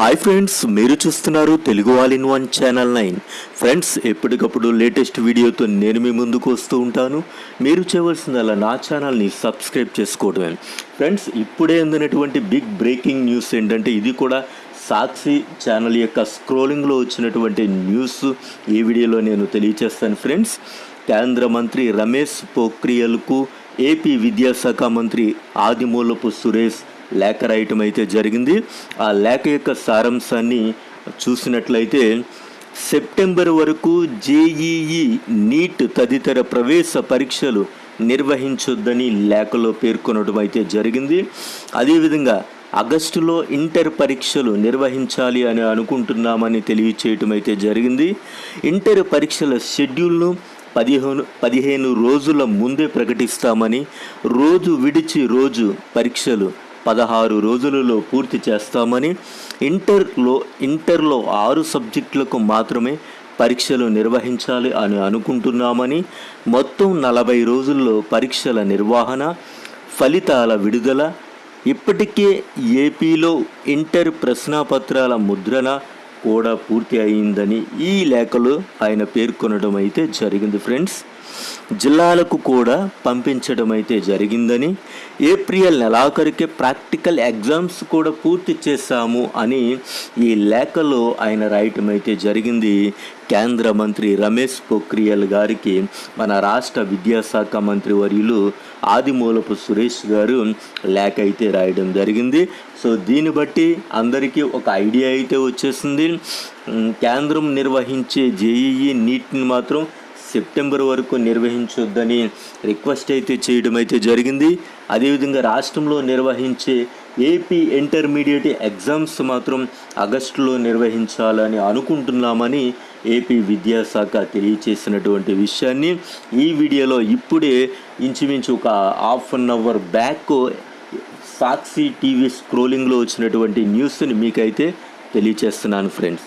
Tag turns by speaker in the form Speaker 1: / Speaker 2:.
Speaker 1: Hi friends మీరు చూస్తున్నారు Telugu all in one channel nine. Friends ఎప్పటికప్పుడు లేటెస్ట్ వీడియోతో నేను మీ ముందుకు వస్తూ ఉంటాను. మీరు చేయవలసిందల్లా నా ఛానల్ని సబ్స్క్రైబ్ చేసుకోవడమే ఫ్రెండ్స్ ఇప్పుడే అందినటువంటి బిగ్ బ్రేకింగ్ న్యూస్ ఏంటంటే ఇది కూడా సాక్షి ఛానల్ యొక్క స్క్రోలింగ్లో వచ్చినటువంటి న్యూస్ ఈ వీడియోలో నేను తెలియచేస్తాను ఫ్రెండ్స్ కేంద్ర మంత్రి రమేష్ పోఖ్రియల్కు ఏపీ విద్యాశాఖ మంత్రి ఆదిమూలపు సురేష్ లేఖ రాయటం అయితే జరిగింది. ఆ లేఖ యొక్క సారాంశాన్ని చూసినట్లయితే సెప్టెంబర్ వరకు జేఈఈ నీట్ తదితర ప్రవేశ పరీక్షలు నిర్వహించొద్దని లేఖలో పేర్కొనడం అయితే జరిగింది. అదేవిధంగా ఆగస్టులో ఇంటర్ పరీక్షలు నిర్వహించాలి అని అనుకుంటున్నామని తెలియచేయటం అయితే జరిగింది. ఇంటర్ పరీక్షల షెడ్యూల్ను పదిహేను పదిహేను రోజుల ముందే ప్రకటిస్తామని రోజు విడిచి రోజు పరీక్షలు పదహారు రోజులలో పూర్తి చేస్తామని ఇంటర్లో ఇంటర్లో ఆరు సబ్జెక్టులకు మాత్రమే పరీక్షలు నిర్వహించాలి అని అనుకుంటున్నామని మొత్తం నలభై రోజుల్లో పరీక్షల నిర్వహణ ఫలితాల విడుదల ఇప్పటికే ఏపీలో ఇంటర్ ప్రశ్నాపత్రాల ముద్రణ కూడా పూర్తి అయిందని ఈ లేఖలో ఆయన పేర్కొనడం అయితే జరిగింది ఫ్రెండ్స్. జిల్లాలకు కూడా పంపించడం అయితే జరిగిందని ఏప్రిల్ నెలాఖరుకే ప్రాక్టికల్ ఎగ్జామ్స్ కూడా పూర్తి చేశాము అని ఈ లేఖలో ఆయన రాయటం అయితే జరిగింది. కేంద్ర మంత్రి రమేష్ పొఖ్రియల్ గారికి మన రాష్ట్ర విద్యాశాఖ మంత్రి వర్యులు ఆదిమూలపు సురేష్ గారు లేఖ అయితే రాయడం జరిగింది. సో దీన్ని బట్టి అందరికీ ఒక ఐడియా అయితే వచ్చేసింది. కేంద్రం నిర్వహించే జేఈఈ నీట్ని మాత్రం సెప్టెంబర్ వరకు నిర్వహించొద్దని రిక్వెస్ట్ అయితే చేయడం అయితే జరిగింది. అదేవిధంగా రాష్ట్రంలో నిర్వహించే ఏపీ ఇంటర్మీడియట్ ఎగ్జామ్స్ మాత్రం ఆగస్టులో నిర్వహించాలని అనుకుంటున్నామని ఏపీ విద్యాశాఖ తెలియచేసినటువంటి విషయాన్ని ఈ వీడియోలో ఇప్పుడే ఇంచుమించు ఒక half an hour back Sakshi TV స్క్రోలింగ్లో వచ్చినటువంటి న్యూస్ని మీకైతే తెలియచేస్తున్నాను ఫ్రెండ్స్.